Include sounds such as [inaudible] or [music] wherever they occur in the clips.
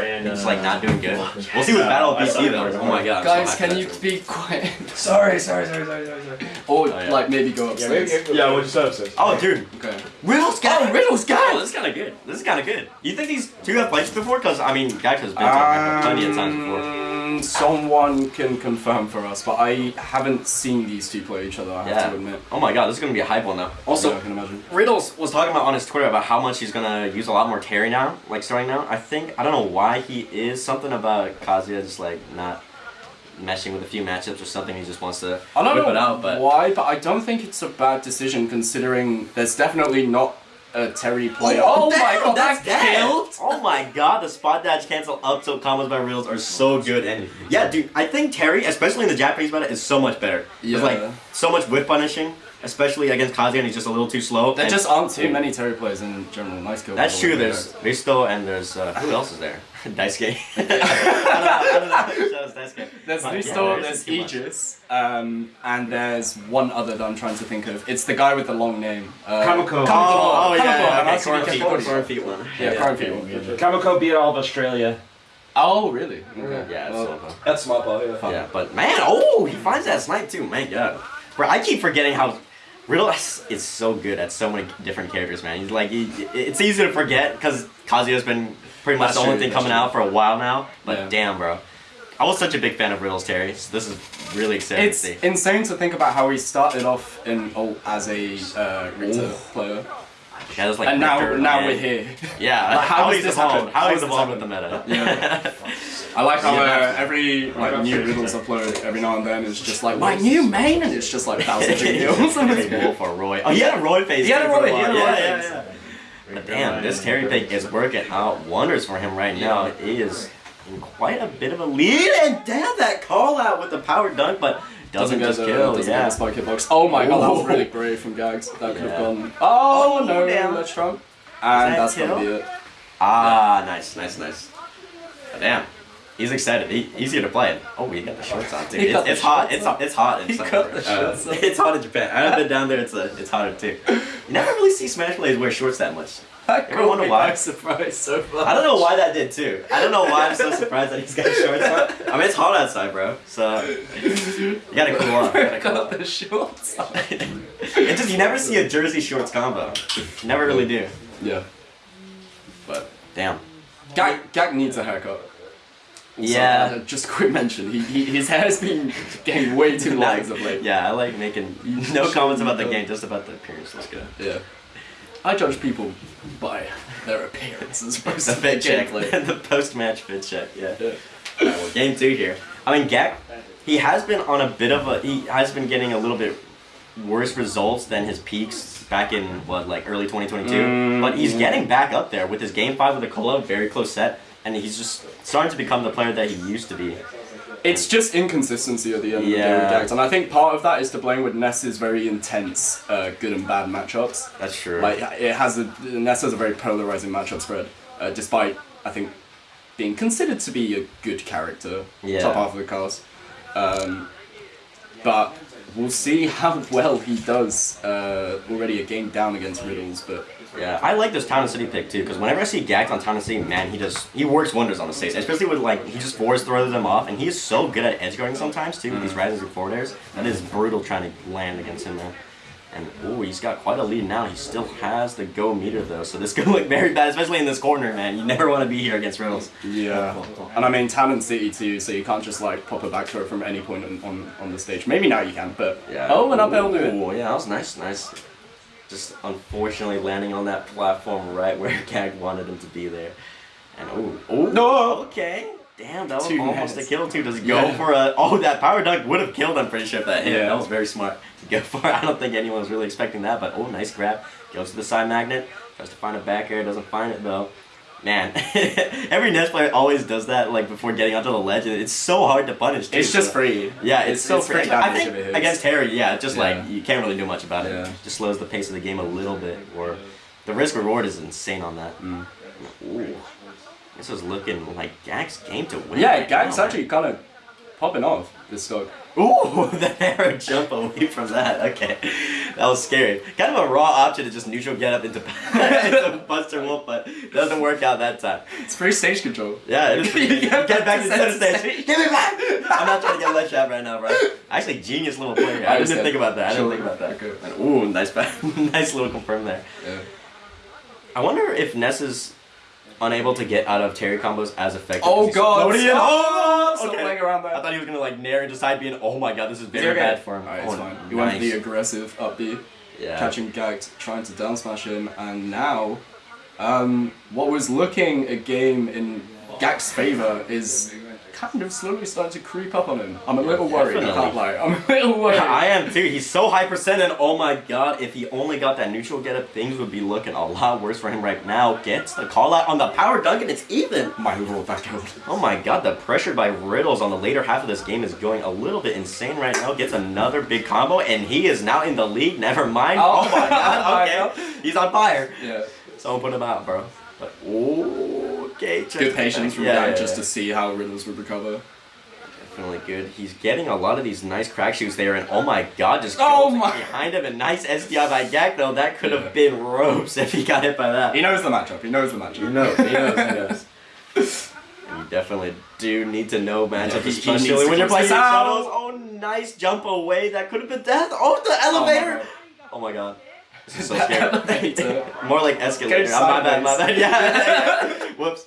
and It's uh, like not doing good. We'll see with Battle of PC though. Oh my god. I'm so Guys, can you that. be quiet? [laughs] sorry, sorry, sorry, sorry, sorry, sorry. Or Oh, yeah. like maybe go Yeah, upstairs. maybe, yeah, we'll just upstairs. Oh, dude. Okay. Riddle's Gackt! Oh, Riddle's Gackt! Oh, this is kind of good. This is kind of good. You think these two have played before? Because, I mean, Gackt has been to like, plenty of times before. Um, Someone can confirm for us, but I haven't seen these two play each other. I have Yeah. to admit. Oh my god, this is going to be a hype one now. Also, Yeah, I can imagine. Riddles was talking about on his Twitter about how much he's gonna use a lot more Terry now, like starting now. I think I don't know why he is something about Kazuya just like not meshing with a few matchups or something. He just wants to I don't whip know it out, but why, but I don't think it's a bad decision considering there's definitely not a Terry oh, player. Oh, my god, that's that killed! Oh my god, the spot dash cancel up tilt combos by Riddles are so good. And yeah, dude, I think Terry, especially in the Japanese meta, is so much better. Yeah. There's like so much whip punishing, especially against Kazuya, and he's just a little too slow. There and- just aren't too many Terry players in general. Nice kill. That's true. There's Risto and there's uh, who else is there? [laughs] Daisuke. [laughs] I don't know. I don't know. who Daisuke. There's But, yeah, Listo, there there's isn't too much. Aegis, um, and there's one other that I'm trying to think of. It's the guy with the long name. Uh, Kamiko. Oh, oh yeah, Kamiko, yeah, and okay, I see Corn the feet, Kamiko. corn feet one. Yeah, Corn feet one, yeah. Kamiko beat all of Australia. Oh, really? Okay. Yeah, Well, so That's smart ball, yeah. Yeah, but man, oh, he finds that snipe too. Man, god. Bro, I keep forgetting how Riddle is is so good at so many different characters, man. He's like, he, it's easy to forget because Kazuya's been pretty much That's the only true, thing coming true. out for a while now. But Yeah. damn, bro. I was such a big fan of Riddle's Terry, so this is really exciting It's to see. insane to think about how he started off in oh, as a uh, Rita Ooh. player, Yeah, there's like and now now and- we're here. Yeah, Like, how how he's this evolved. happened? How How he's has this evolved with the meta. Yeah. [laughs] I like how Yeah, uh, every like new riddles upload every now and then is just like my new main, and it's just like thousand kills. [laughs] It's Wolf [laughs] or Roy. Oh, he had a Roy face. He had a Roy, he had a Roy yeah, face. yeah, yeah. But damn, this Terry pick is working out wonders for him right now. He is in quite a bit of a lead, and damn that call out with the power dunk, but doesn't, get just the, kill. doesn't yeah. get the spike hitbox. Oh my god, that was really brave from Gags. That could have Yeah. gone. Oh, Oh, no, damn. that's Trump. And that that's gonna be it. Ah, nice, nice, nice. But damn. He's excited. He, he's here to play it. Oh, he got the shorts on too. He It's, got the it's hot. It's hot. It's hot in He summer, got the shorts on. [laughs] It's hot in Japan. I've been down there. It's a, it's hotter too. You never really see Smash players wear shorts that much. That Ever wonder why? surprise so far. I don't know why that did too. I don't know why I'm so surprised that he's got shorts on. I mean, it's hot outside, bro. So you gotta cool off. You gotta cool got the shorts on. [laughs] It just you never see a jersey shorts combo. You never really do. Yeah. But Damn. Gackt, Gackt needs a haircut. Also, Yeah. uh, just a quick mention. He, he his hair's been getting way too long as of late. Yeah, I like making no comments about the game, just about the appearance. Let's go. Yeah. I judge people by their appearance as opposed [laughs] The to fit check, [laughs] the post-match fit check. Yeah. Yeah. Alright, well, game two here. I mean, Gackt, he has been on a bit of a. He has been getting a little bit worse results than his peaks back in what like early 2022. Mm, but he's getting back up there with his game five with the Cola, very close set, and he's just starting to become the player that he used to be. It's just inconsistency at the end Yeah. of the day with Gags, and I think part of that is to blame with Ness's very intense uh, good and bad matchups. That's true. Like it has a Ness has a very polarizing matchup spread, uh, despite I think being considered to be a good character, Yeah. top half of the cast. Um, but we'll see how well he does. Uh, already a game down against Riddles, but Yeah, I like this Town and City pick too, because whenever I see Gackt on Town and City, man, he just he works wonders on the stage. Especially with like he just force throws them off, and he is so good at edge guarding sometimes too with these rises and forward airs. That is brutal trying to land against him, man. And oh, he's got quite a lead now. He still has the go meter though, so this [laughs] could look very bad, especially in this corner, man. You never want to be here against Riddles. yeah. And I mean Town and City too, so you can't just like pop a back throw from any point on, on, on the stage. Maybe now you can, but Yeah. oh, and up L it. Ooh, yeah, that was nice, nice. Just unfortunately landing on that platform right where [laughs] Gackt wanted him to be there. And oh, oh No. Okay. Damn, that was Two almost heads. a kill too. Does he go Yeah. for a? Oh, that power dunk would have killed. I'm pretty sure if that hit. Yeah. That was very smart to go for. [laughs] I don't think anyone was really expecting that. But oh, nice grab. Goes to the side magnet. Tries to find a back air. Doesn't find it though. Man, [laughs] every Ness player always does that. Like before getting onto the ledge, and it's so hard to punish. Too, It's just so- free. yeah, it's, so free free. I think if it hits. against Harry, yeah, just Yeah. like you can't really do much about it. Just slows the pace of the game a little bit, or the risk reward is insane on that. Mm. Ooh, this is looking like Gackt's game to win. Yeah, right Gackt's now, actually kind of popping off this man. Ooh, [laughs] the arrow jump away from that. Okay, That was scary. Kind of a raw option to just neutral get up into, [laughs] into Buster Wolf, but it doesn't work out that time. It's free stage control. Yeah, it is. [laughs] Get get, back to center center stage. Give me back! I'm not trying to get let shot right now, bro. Actually, genius little play here. I, didn't think about that. I didn't think about that. Okay. And, ooh, nice, nice little confirm there. Yeah. I wonder if Ness is unable to get out of Terry combos as effective. Oh god! floating in. Oh, okay. stop playing around I thought he was gonna like nair into side B and oh my god, this is Is very okay? bad for him. Alright, oh, it's fine. He went for the aggressive up B, yeah. catching Gackt, trying to down smash him, and now, um, what was looking a game in Gackt's favor is kind of slowly starting to creep up on him. I'm a little worried. I can't lie. I'm a little worried. I am too. He's so high percent, and oh my god, if he only got that neutral get up, things would be looking a lot worse for him right now. Gets the call out on the power dunk, and it's even. My overall back out. Oh my god, the pressure by Riddles on the later half of this game is going a little bit insane right now. Gets another big combo, and he is now in the lead. Never mind. Oh Oh, my god, [laughs] okay. He's on fire. Yeah. Someone put him out, bro. But, okay. Check Good patience from Yeah, Gackt yeah, just yeah. to see how Riddles would recover. Definitely good. He's getting a lot of these nice crack shoots there, and oh my god, just Oh my- behind him. A nice SDI by Gackt, though. That could have been ropes [laughs] if he got hit by that. He knows the matchup. He knows the matchup. He knows, he knows, he knows. [laughs] You definitely do need to know matchup, Yeah, he- he especially needs when you're playing this shuttles. Oh, nice jump away. That could have been death. Oh, the elevator. Oh my god. Oh this is so scary. [laughs] [laughs] elevator. More like escalator. I'm my bad, my bad. Yeah. [laughs] Whoops.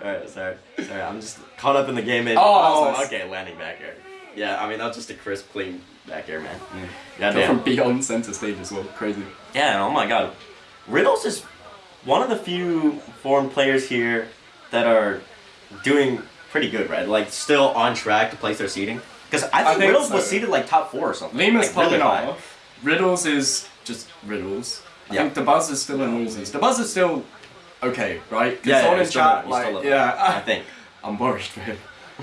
Alright, sorry. Sorry, I'm just caught up in the game. And, Oh, nice. okay, landing back here. Yeah, I mean, that's just a crisp, clean back here, man. Yeah. Go Goddamn. from beyond center stage as well. Crazy. Yeah, oh my god. Riddles is one of the few foreign players here that are doing pretty good, right? Like, still on track to place their seeding. Because I think, think Riddles so. was seeded like top four or something. Lima's like, really popping high. off. Riddles is just Riddles. I Yeah. think Dabuz is still in losers. Dabuz is still okay, right? Yeah, yeah, someone in he's still chat, he's like, still yeah, I think. [laughs] I'm worried for him.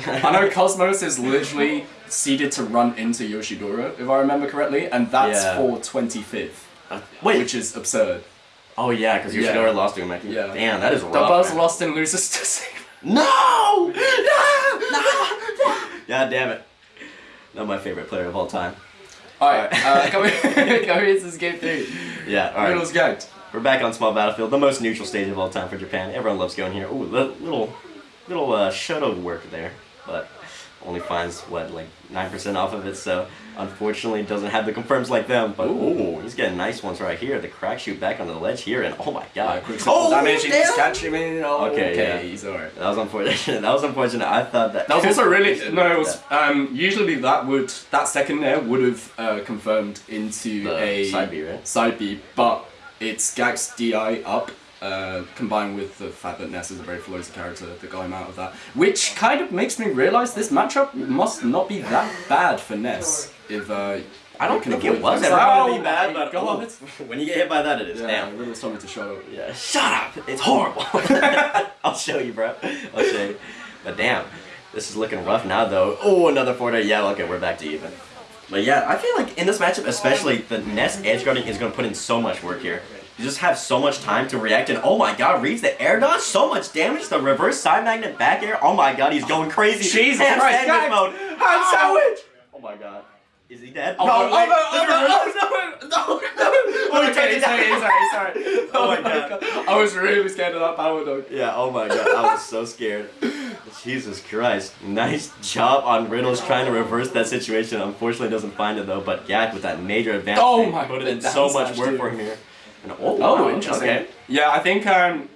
I know Cosmos is literally seeded to run into Yoshidora, if I remember correctly, and that's Yeah. for 25th, Uh, wait. which is absurd. oh yeah, because Yeah. Yoshidora lost to him. Yeah. Damn, that is rough. Dabuz man. lost in losers to [laughs] Sigma. No! No! [laughs] No! God damn it. Not my favorite player of all time. Alright, uh, coming, coming into this game three. Yeah, alright. Riddles. We're back on small battlefield, the most neutral stage of all time for Japan. Everyone loves going here. Ooh, li- little, little uh, shuttle work there, but only finds what like nine percent off of it. So unfortunately, doesn't have the confirms like them. But ooh, he's getting nice ones right here. The crack shoot back on the ledge here, and oh my god, Uh, oh damage, he just damn! catch him in. Oh, Okay, okay, yeah. he's alright. That was unfortunate. [laughs] That was unfortunate. I thought that. That was also really [laughs] no. It was um, usually that would that second there would have uh, confirmed into The a side B, right? Side B, but it's Gackt's Di up. Uh, combined with the fact that Ness is a very floaty character that got him out of that, which kind of makes me realize this matchup must not be that bad for Ness. If uh, I don't think it was ever Oh gonna be bad, but God. ooh, when you get hit by that, it is. yeah, Damn. Told me to shut up. Yeah, shut up! It's horrible. [laughs] I'll show you, bro. I'll show you. But damn, this is looking rough now, though. Oh, another four Yeah, okay, we're back to even. But yeah, I feel like in this matchup, especially, the Ness edge guarding is going to put in so much work here. You just have so much time to react, and oh my god, reads the air dodge, so much damage. The reverse side magnet back air. Oh my god, he's going crazy. Jesus Ham Christ, guys. mode. Ham ah. sandwich! Oh my god. Is he dead? Oh, no, oh, wait, no, oh, oh reverse- oh, no, no, no. [laughs] Oh, he Okay, turned it sorry, down. sorry, sorry. [laughs] Oh my oh God. I was really scared of that power dog. Yeah, oh my god, I was so scared. Jesus Christ. Nice job on Riddles trying to reverse that situation. Unfortunately doesn't find it though, but Gackt with that major advantage Oh my- put in so much work too. for him here. And oh, Oh, wow, interesting. Okay. Yeah, I think um,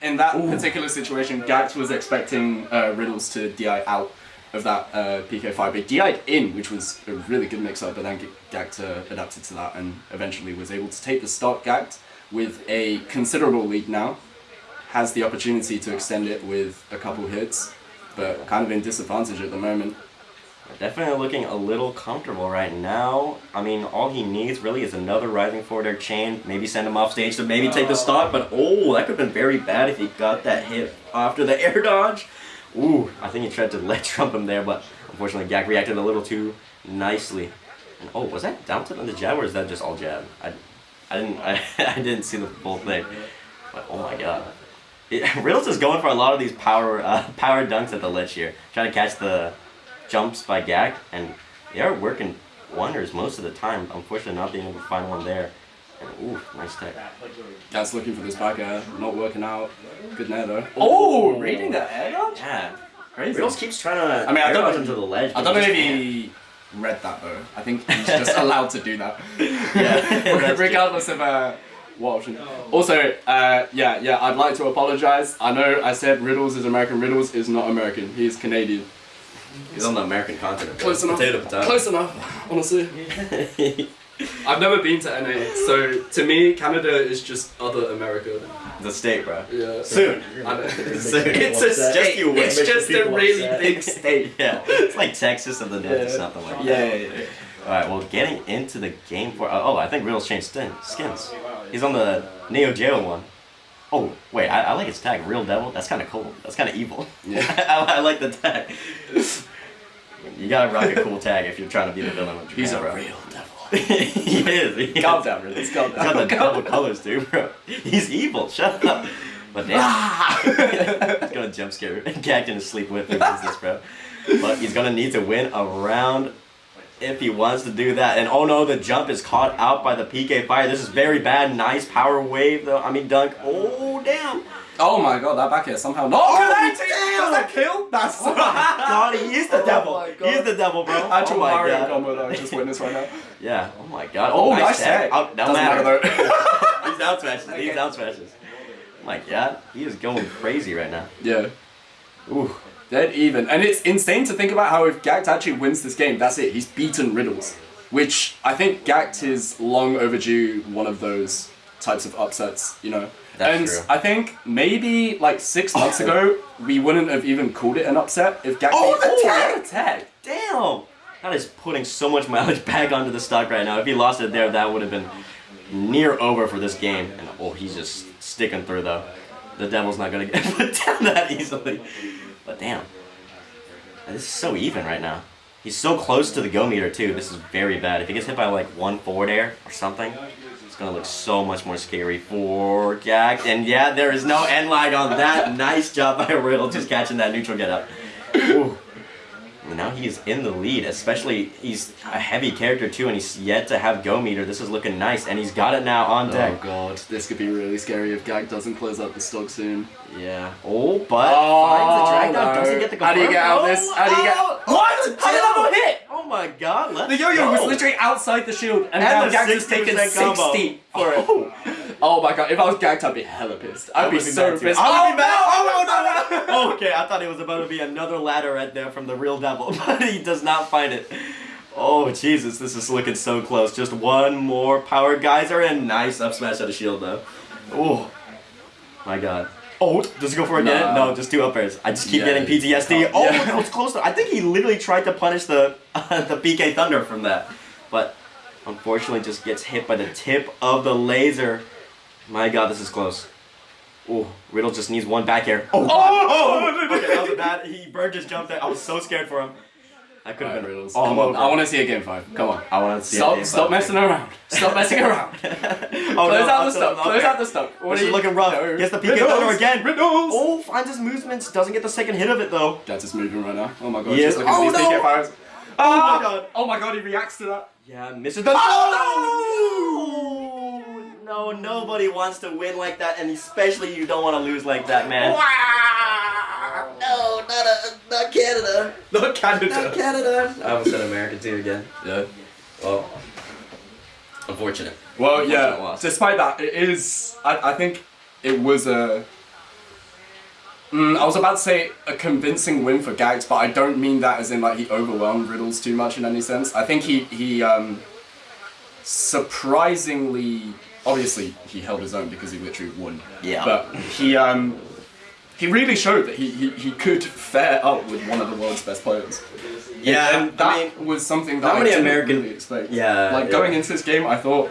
in that particular situation, Gackt was expecting uh, Riddles to DI out of that uh, PK5, but DI'd in, which was a really good mix-up, but then G- Gackt uh, adapted to that and eventually was able to take the stock Gackt with a considerable lead now. Has the opportunity to extend it with a couple hits, but kind of in disadvantage at the moment. Definitely looking a little comfortable right now. I mean, all he needs really is another rising forward air chain. Maybe send him off stage to maybe take the stock, but oh, that could have been very bad if he got that hit after the [laughs] air dodge. Ooh, I think he tried to [laughs] let trump him there, but unfortunately Gackt reacted a little too nicely. And oh, was that down to the jab or is that just all jab? I, I didn't, I, [laughs] I didn't see the full thing. But oh my god. It, Riddles is going for a lot of these power, uh, power dunks at the ledge here, trying to catch the jumps by Gackt, and they are working wonders most of the time. Unfortunately, not being able to find one there. And, ooh, nice tech. Gackt's looking for this back air, not working out. Good nair though. Oh, reading the air dodge? Yeah. Crazy. Riddles keeps trying to. I mean, I don't dodge know- into the ledge. I don't know he if he read that though. I think he's just [laughs] allowed to do that. Yeah, [laughs] that's true. Regardless of uh, what option. Also, uh, yeah, yeah, I'd like to apologize. I know I said Riddles is American. Riddles is not American. He's Canadian. He's on the American continent. bro. Close enough. Potato, potato. Close enough, honestly. [laughs] I've never been to NA, so to me, Canada is just other America. the state, bro. Yeah. Soon. I know. Soon. It's a state. you wait. It's just a really upset. big [laughs] state. Yeah, it's like Texas of the North or Yeah. something like that. Yeah, yeah, yeah. All right, well, getting into the game for oh, I think Riddles changed skin, skins. He's on the Neo Geo one. Oh wait, I, I like his tag, Real Devil. That's kind of cool. That's kind of evil. Yeah. [laughs] I, I like the tag. You gotta rock a cool tag if you're trying to be the villain of Japan, He's a bro. real devil. [laughs] he is. He is. Calm down. Calm He's got the double colors, dude, bro. He's evil. Shut up. But damn. Ah! [laughs] he's gonna jump scare in his sleep with wins this, bro. But he's gonna need to win a round if he wants to do that. And oh no, the jump is caught out by the PK fire. This is very bad. Nice power wave though. I mean dunk. Oh damn. Oh my god, that back here somehow. No, Oh, that that kill? That's [laughs] Oh my god, he is the Oh devil. God. He's the devil, bro. [laughs] Actual oh my Mario god. combo that I just witnessed right now. [laughs] Yeah. Oh my god. Oh, oh nice tag. tag. Oh, don't Doesn't matter. matter though. He's down smashes. He's Okay. down smashes. Oh my god, he is going crazy right now. yeah. Ooh. Dead even. And it's insane to think about how if Gackt actually wins this game, that's it. He's beaten Riddles. Which I think Gackt is long overdue one of those types of upsets, you know? That's and true. I think maybe like six oh. months ago, we wouldn't have even called it an upset if Gackt Oh, the beat- tag! tag! Damn! That is putting so much mileage [laughs] back onto the stock right now. If he lost it there, that would have been near over for this game. And oh, he's just sticking through though. The devil's not gonna [laughs] get put [laughs] down that easily. But damn. This is so even right now. He's so close to the go meter too. This is very bad. If he gets hit by like one forward air or something, it's gonna look so much more scary for Gackt. And yeah, there is no end lag on that. Nice job by Riddle just catching that neutral get up. Ooh. And Now he's in the lead, especially he's a heavy character too, and he's yet to have go meter. This is looking nice, and he's got it now on oh, deck. Oh god, this could be really scary if Gackt doesn't close up the stock soon. Yeah. Oh, but oh, finds the drag down, no. doesn't get the How do you get out of this? How do you get- Oh, What? oh, How did that not hit? Oh my god, let's The yo-yo was literally outside the shield, and, And now the Gags has 60% combo. for it. Oh. [laughs] Oh my god, if I was Gackt, I'd be hella pissed. I'd be be so mad pissed. I would be oh, mad. No, oh, no, no, no. [laughs] Okay, I thought it was about to be another ladder right there from the real devil, [laughs] but he does not find it. Oh, Jesus, this is looking so close. Just one more power geyser and nice up smash out of shield, though. Oh, my God. Oh, does it go for it again? Nah. No, just two up airs. I just keep Yeah, getting PTSD. Oh, yeah. that was close. though. I think he literally tried to punish the [laughs] the PK Thunder from that, but unfortunately just gets hit by the tip of the laser. My God, this is close. Oh, Riddle just needs one back air. Oh, oh, okay, that was a bad. He burned his jump there. I was so scared for him. I could have Alright, been Riddles. Come on, over. I want to see a game five. Come on. I want to see. Stop, it. stop messing around. Stop messing [laughs] around. oh, [laughs] Close no, out the so- Close okay. out the stock. What This is you- looking rough. No. Gets the PK Riddles. Thunder again. Riddles. Oh, finds his movements. Doesn't get the second hit of it though. Jazz is moving right now. Oh my god. He Just is- looking at oh, no. Fives. Oh my Ah! God. Oh my god, he reacts to that. Yeah, misses the. Oh no! No, nobody wants to win like that, and especially you don't want to lose like that, man. No, not a, not Canada. Not Canada. Canada. I almost said America too again. Yeah. Well, unfortunate. Well, Unfortunate yeah. loss. Despite that, it is. I, I think it was a. Mm, I was about to say a convincing win for Gags, but I don't mean that as in like he overwhelmed Riddles too much in any sense. I think he he um, surprisingly, obviously he held his own because he literally won. Yeah. But he um, he really showed that he, he, he could fare up with one of the world's best players. Yeah, and that I mean, was something that I many didn't American- really expect. Yeah, like yeah. going into this game, I thought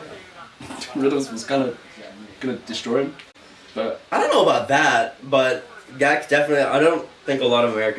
[laughs] Riddles was gonna gonna destroy him, but I don't know about that, but Gackt definitely. I don't think a lot of American